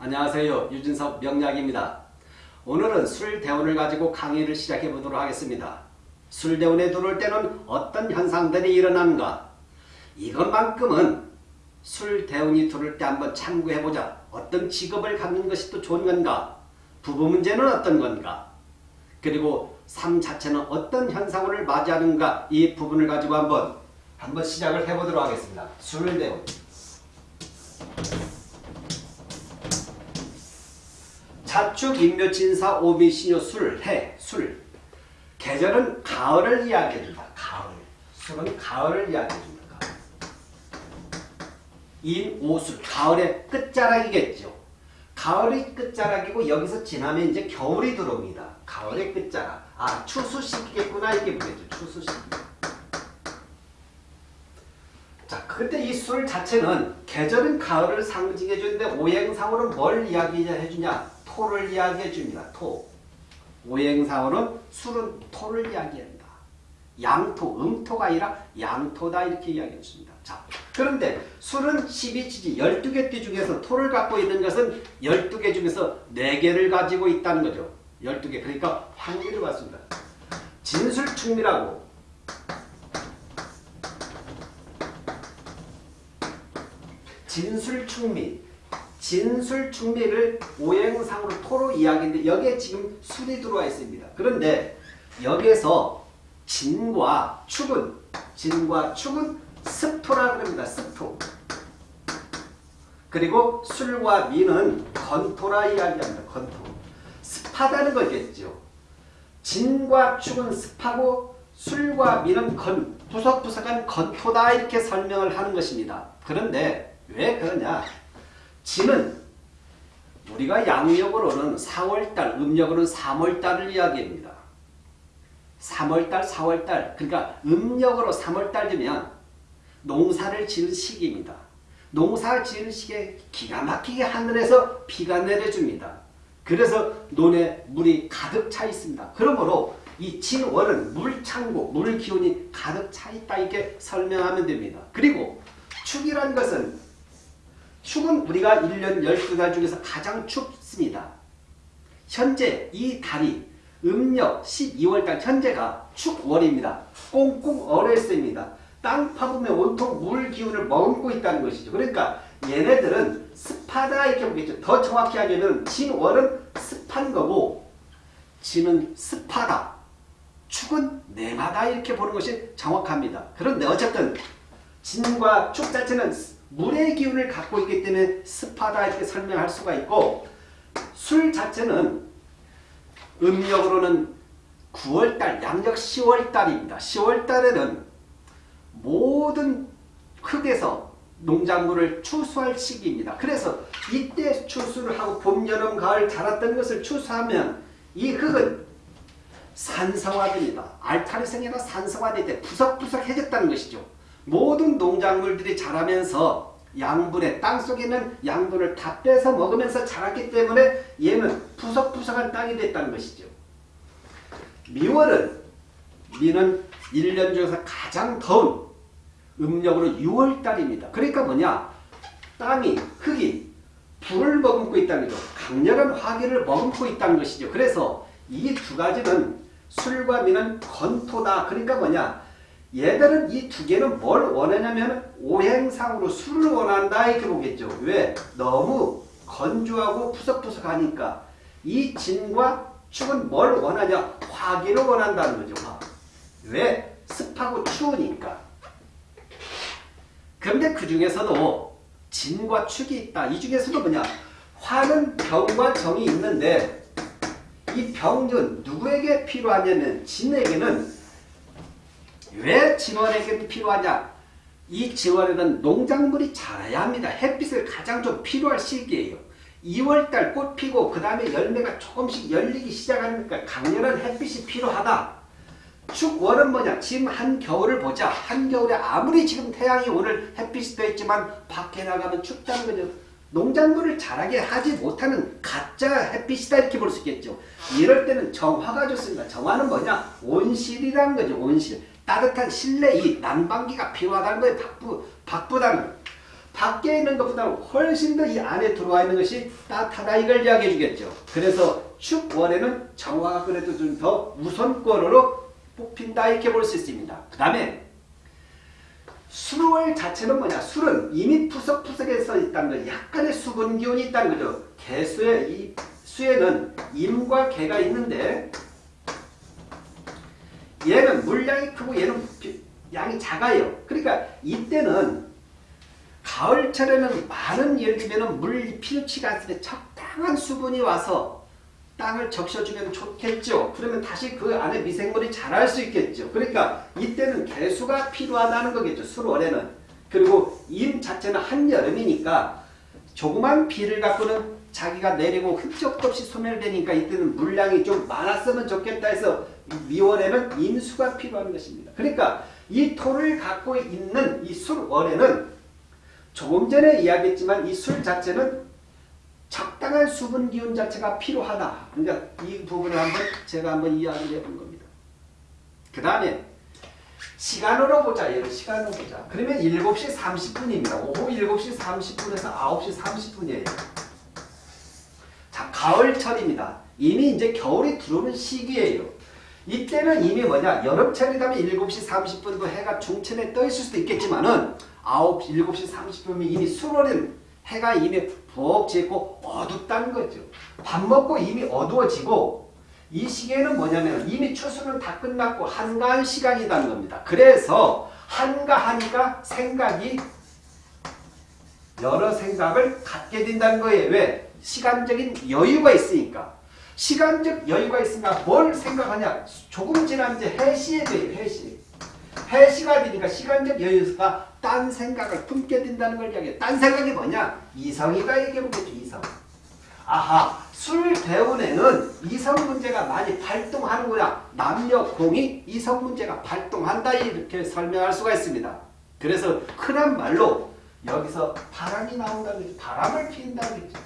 안녕하세요. 유진석 명약입니다. 오늘은 술대운을 가지고 강의를 시작해 보도록 하겠습니다. 술대운에 들어올 때는 어떤 현상들이 일어나는가? 이것만큼은 술대운이 들어올 때 한번 참고해보자. 어떤 직업을 갖는 것이 또 좋은 건가? 부부 문제는 어떤 건가? 그리고 삶 자체는 어떤 현상을 맞이하는가? 이 부분을 가지고 한번 한번 시작을 해보도록 하겠습니다. 술대운. 자축, 인묘, 진사, 오미, 신요, 술, 해, 술. 계절은 가을을 이야기해준다. 가을. 술은 가을을 이야기해줍니다. 가을. 인, 오 술. 가을의 끝자락이겠죠. 가을이 끝자락이고 여기서 지나면 이제 겨울이 들어옵니다. 가을의 끝자락. 아, 추수시기겠구나. 이게 뭐겠죠. 추수시기. 자, 그때 이 술 자체는 계절은 가을을 상징해 주는데 오행상으로는 뭘 이야기해 주냐? 토를 이야기해 줍니다. 토. 오행상으로는 술은 토를 이야기한다. 양토, 음토가 아니라 양토다 이렇게 이야기해 줍니다. 자, 그런데 술은 12지지 12개 띠 중에서 토를 갖고 있는 것은 12개 중에서 4개를 가지고 있다는 거죠. 12개. 그러니까 환기를 받습니다. 진술충미라고 진술충미 진술 충미를 오행상으로 토로 이야기인데 여기에 지금 술이 들어와 있습니다. 그런데 여기에서 진과 축은 진과 축은 습토라 그럽니다. 습토 그리고 술과 미는 건토라 이야기합니다. 건토 습하다는 거겠죠. 진과 축은 습하고 술과 미는 건, 부석부석한 건토다 이렇게 설명을 하는 것입니다. 그런데 왜 그러냐? 진은 우리가 양력으로는 4월달, 음력으로는 3월달을 이야기합니다. 3월달, 4월달, 그러니까 음력으로 3월달 되면 농사를 지을 시기입니다. 농사 지을 시기에 기가 막히게 하늘에서 비가 내려줍니다. 그래서 논에 물이 가득 차 있습니다. 그러므로 이 진월은 물창고, 물 기운이 가득 차 있다 이렇게 설명하면 됩니다. 그리고 축이란 것은 축은 우리가 1년 12달 중에서 가장 춥습니다. 현재 이 달이 음력 12월달 현재가 축월입니다. 꽁꽁 얼어있습니다. 땅 파보면 온통 물 기운을 머금고 있다는 것이죠. 그러니까 얘네들은 습하다 이렇게 보겠죠. 더 정확히 하면 진월은 습한 거고 진은 습하다. 축은 냉하다 이렇게 보는 것이 정확합니다. 그런데 어쨌든 진과 축 자체는 물의 기운을 갖고 있기 때문에 습하다 이렇게 설명할 수가 있고 술 자체는 음력으로는 9월달, 양력 10월달입니다. 10월달에는 모든 흙에서 농작물을 추수할 시기입니다. 그래서 이때 추수를 하고 봄, 여름, 가을 자랐던 것을 추수하면 이 흙은 산성화됩니다. 알타리성이나 산성화될 때 부석부석해졌다는 것이죠. 모든 농작물들이 자라면서 양분의 땅속에 있는 양분을 다 빼서 먹으면서 자랐기 때문에 얘는 푸석푸석한 땅이 됐다는 것이죠. 미월은 미는 1년 중에서 가장 더운 음력으로 6월달입니다. 그러니까 뭐냐 땅이 흙이 불을 머금고 있다는 거죠. 강렬한 화기를 머금고 있다는 것이죠. 그래서 이 두 가지는 술과 미는 건토다. 그러니까 뭐냐 얘들은 이 두 개는 뭘 원하냐면 오행상으로 술을 원한다 이렇게 보겠죠. 왜? 너무 건조하고 푸석푸석하니까 이 진과 축은 뭘 원하냐? 화기를 원한다는 거죠. 화. 왜? 습하고 추우니까. 그런데 그 중에서도 진과 축이 있다. 이 중에서도 뭐냐? 화는 병과 정이 있는데 이 병은 누구에게 필요하냐면 진에게는 왜 진원에게 필요하냐? 이 진원에는 농작물이 자라야 합니다. 햇빛을 가장 좀 필요할 시기예요. 2월달 꽃 피고 그 다음에 열매가 조금씩 열리기 시작하니까 강렬한 햇빛이 필요하다. 축월은 뭐냐? 지금 한겨울을 보자. 한겨울에 아무리 지금 태양이 오늘 햇빛이 돼 있지만 밖에 나가면 춥다는 거죠. 농작물을 자라게 하지 못하는 가짜 햇빛이다 이렇게 볼 수 있겠죠. 이럴 때는 정화가 좋습니다. 정화는 뭐냐? 온실이라는 거죠. 온실. 따뜻한 실내 이 난방기가 필요하다는 거예요. 바쁘, 바쁘다는 밖에 있는 것보다 훨씬 더 이 안에 들어와 있는 것이 따뜻하다 이걸 이야기해 주겠죠. 그래서 축월에는 정화가 그래도 좀 더 우선권으로 뽑힌다 이렇게 볼 수 있습니다. 그 다음에 술월 자체는 뭐냐? 술은 이미 푸석푸석에 서 있다는 거 약간의 수분 기운이 있다는 거죠. 개수의 이 수에는 임과 개가 있는데 얘는 물량이 크고 얘는 양이 작아요. 그러니까 이때는 가을철에는 많은 예를 들면 물 필요치가 않습니다. 적당한 수분이 와서 땅을 적셔주면 좋겠죠. 그러면 다시 그 안에 미생물이 자랄 수 있겠죠. 그러니까 이때는 개수가 필요하다는 거겠죠. 술월에는. 그리고 임 자체는 한여름이니까 조그만 비를 갖고는 자기가 내리고 흔적도 없이 소멸되니까 이때는 물량이 좀 많았으면 좋겠다 해서 미월에는 임수가 필요한 것입니다. 그러니까 이 토를 갖고 있는 이 술월에는 조금 전에 이야기했지만 이 술 자체는 적당한 수분 기운 자체가 필요하다. 그러니까 이 부분을 한번 제가 한번 이야기를 해본 겁니다. 그 다음에 시간으로 보자. 얘를 시간으로 보자. 그러면 7시 30분입니다. 오후 7시 30분에서 9시 30분이에요. 자, 가을철입니다. 이미 이제 겨울이 들어오는 시기예요. 이때는 이미 뭐냐 여름철이라면 7시 30분도 해가 중천에 떠 있을 수도 있겠지만 은 9시, 7시 30분이면 이미 수월은 해가 이미 푹 지고 어둡다는 거죠. 밥 먹고 이미 어두워지고 이 시기에는 뭐냐면 이미 추수는 다 끝났고 한가한 시간이라는 겁니다. 그래서 한가하니까 생각이 여러 생각을 갖게 된다는 거예요. 왜? 시간적인 여유가 있으니까. 시간적 여유가 있으니까 뭘 생각하냐? 조금 지나면 이제 해시에 돼요. 해시. 해시가 되니까 시간적 여유가 딴 생각을 품게 된다는 걸 이야기해요. 딴 생각이 뭐냐? 이성이가 얘기해보겠죠. 이성. 아하 술 대운에는 이성 문제가 많이 발동하는구나. 남녀 공이 이성 문제가 발동한다 이렇게 설명할 수가 있습니다. 그래서 흔한 말로 여기서 바람이 나온다는. 바람을 피운다는 거죠.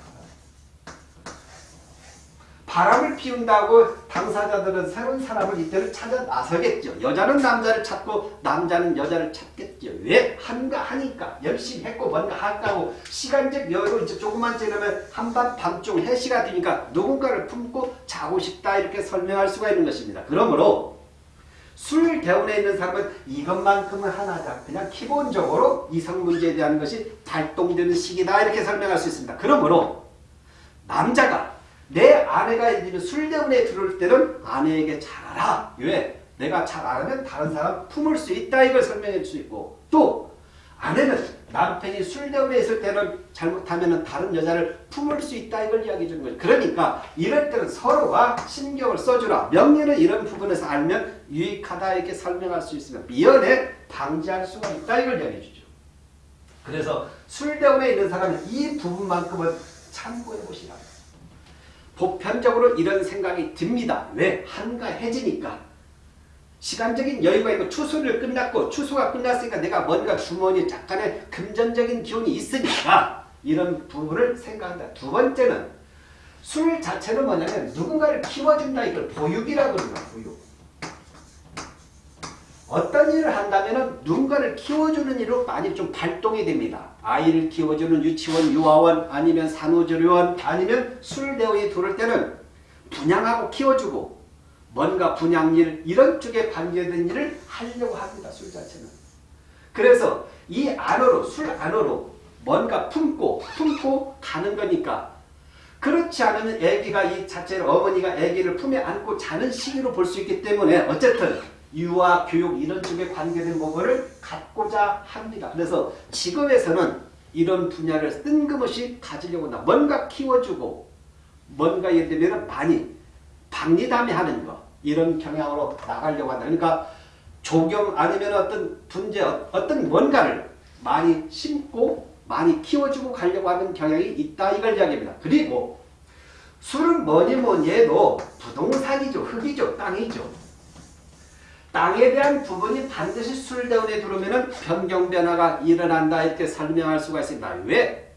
바람을 피운다고 당사자들은 새로운 사람을 이때는 찾아 나서겠죠. 여자는 남자를 찾고 남자는 여자를 찾겠죠. 왜? 한가 하니까 열심히 했고 뭔가 할까고 시간적 여유로 이제 조금만 지나면 한밤 밤중 해시가 되니까 누군가를 품고 자고 싶다 이렇게 설명할 수가 있는 것입니다. 그러므로 술 대운에 있는 사람은 이것만큼은 하나다. 그냥 기본적으로 이성 문제에 대한 것이 발동되는 시기다 이렇게 설명할 수 있습니다. 그러므로 남자가 내 아내가 이제 술대운에 들어올 때는 아내에게 잘하라. 왜? 내가 잘 알면 다른 사람 품을 수 있다. 이걸 설명해 줄 수 있고 또 아내는 남편이 술대운에 있을 때는 잘못하면 다른 여자를 품을 수 있다. 이걸 이야기해 주는 거예요. 그러니까 이럴 때는 서로가 신경을 써주라. 명리는 이런 부분에서 알면 유익하다 이렇게 설명할 수 있으면 미연에 방지할 수가 있다. 이걸 이야기해 주죠. 그래서 술대운에 있는 사람은 이 부분만큼은 참고해 보시라. 보편적으로 이런 생각이 듭니다. 왜? 한가해지니까. 시간적인 여유가 있고 추수를 끝났고 추수가 끝났으니까 내가 뭔가 주머니에 약간의 금전적인 기운이 있으니까 이런 부분을 생각한다. 두 번째는 술 자체는 뭐냐면 누군가를 키워준다. 이걸 보육이라고 그러는. 보육. 어떤 일을 한다면 누군가를 키워주는 일로 많이 좀 발동이 됩니다. 아이를 키워주는 유치원, 유아원, 아니면 산후조리원, 아니면 술대원이 들어올 때는 분양하고 키워주고 뭔가 분양일 이런 쪽에 관계된 일을 하려고 합니다. 술 자체는. 그래서 이 안으로 술 안으로 뭔가 품고 품고 가는 거니까 그렇지 않으면 애기가 이 자체를 어머니가 애기를 품에 안고 자는 시기로 볼 수 있기 때문에 어쨌든 유아, 교육 이런 쪽에 관계된 부분을 갖고자 합니다. 그래서 직업에서는 이런 분야를 뜬금없이 가지려고 한다. 뭔가 키워주고 뭔가 예를 들면 많이 박리담회하는 거 이런 경향으로 나가려고 한다. 그러니까 조경 아니면 어떤 분재 어떤 뭔가를 많이 심고 많이 키워주고 가려고 하는 경향이 있다 이걸 이야기합니다. 그리고 술은 뭐니 뭐니 해도 부동산이죠. 흙이죠. 땅이죠. 땅에 대한 부분이 반드시 술대운에 들어오면 변경 변화가 일어난다 이렇게 설명할 수가 있습니다. 왜?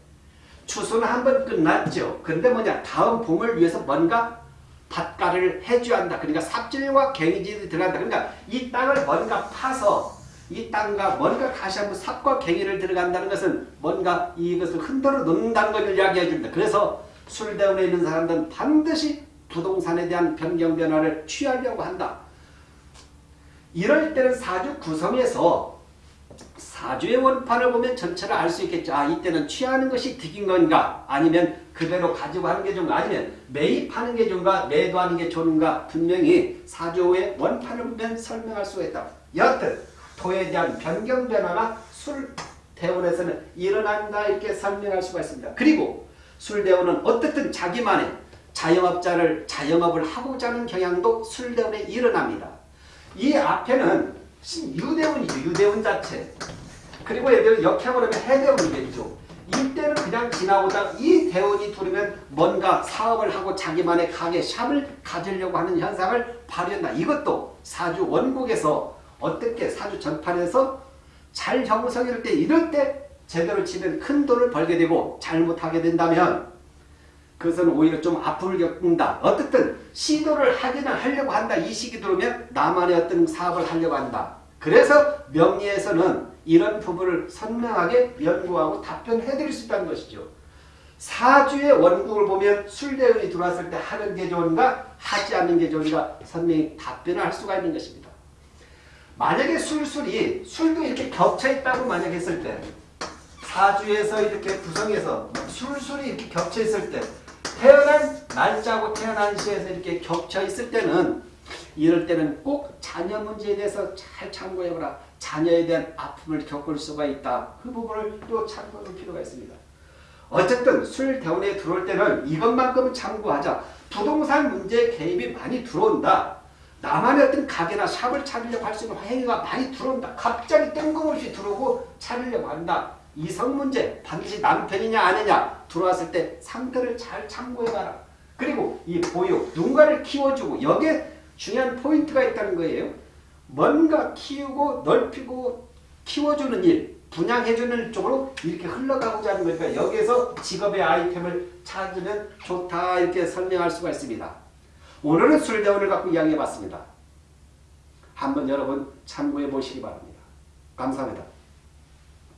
추수는 한 번 끝났죠. 근데 뭐냐 다음 봄을 위해서 뭔가 밭가를 해줘야 한다. 그러니까 삽질과 갱이질이 들어간다. 그러니까 이 땅을 뭔가 파서 이 땅과 뭔가 다시 한번 삽과 갱이를 들어간다는 것은 뭔가 이것을 흔들어 놓는다는 걸 이야기해 줍니다. 그래서 술대운에 있는 사람들은 반드시 부동산에 대한 변경 변화를 취하려고 한다. 이럴 때는 사주 구성에서 사주의 원판을 보면 전체를 알 수 있겠죠. 아 이때는 취하는 것이 득인 건가 아니면 그대로 가지고 하는 게 좋은가 아니면 매입하는 게 좋은가 매도하는 게 좋은가 분명히 사주의 원판을 보면 설명할 수가 있다. 여하튼 토에 대한 변경 변화가 술 대원에서는 일어난다 이렇게 설명할 수가 있습니다. 그리고 술 대원은 어떻든 자기만의 자영업자를 자영업을 하고자 하는 경향도 술 대원에 일어납니다. 이 앞에는 유대원이죠. 유대원 자체. 그리고 예를 역행을 하면 해대원이겠죠. 이때는 그냥 지나오다 이 대원이 들으면 뭔가 사업을 하고 자기만의 가게 샵을 가지려고 하는 현상을 발현한다. 이것도 사주 원국에서 어떻게 사주 전판에서 잘 형성일 때 이럴 때 제대로 치면 큰 돈을 벌게 되고 잘못하게 된다면 그것은 오히려 좀 아픔을 겪는다. 어떻든 시도를 하기는 하려고 한다. 이 시기 들어오면 나만의 어떤 사업을 하려고 한다. 그래서 명리에서는 이런 부분을 선명하게 연구하고 답변해 드릴 수 있다는 것이죠. 사주의 원국을 보면 술대운이 들어왔을 때 하는 게 좋은가 하지 않는 게 좋은가 선명히 답변을 할 수가 있는 것입니다. 만약에 술술이 술도 이렇게 겹쳐 있다고 만약 했을 때 사주에서 이렇게 구성해서 술술이 이렇게 겹쳐 있을 때 태어난 날짜고 태어난 시에서 이렇게 겹쳐 있을 때는 이럴 때는 꼭 자녀 문제에 대해서 잘 참고해보라. 자녀에 대한 아픔을 겪을 수가 있다. 그 부분을 또 참고할 필요가 있습니다. 어쨌든 술 대원에 들어올 때는 이것만큼은 참고하자. 부동산 문제에 개입이 많이 들어온다. 나만의 어떤 가게나 샵을 차리려고 할 수 있는 행위가 많이 들어온다. 갑자기 뜬금없이 들어오고 차리려고 한다. 이성 문제 반드시 남편이냐 아니냐 들어왔을 때 상태를 잘 참고해봐라. 그리고 이 보육 누군가를 키워주고 여기에 중요한 포인트가 있다는 거예요. 뭔가 키우고 넓히고 키워주는 일 분양해주는 쪽으로 이렇게 흘러가고자 하는 거니까 여기에서 직업의 아이템을 찾으면 좋다 이렇게 설명할 수가 있습니다. 오늘은 술대원을 갖고 이야기해봤습니다. 한번 여러분 참고해 보시기 바랍니다. 감사합니다.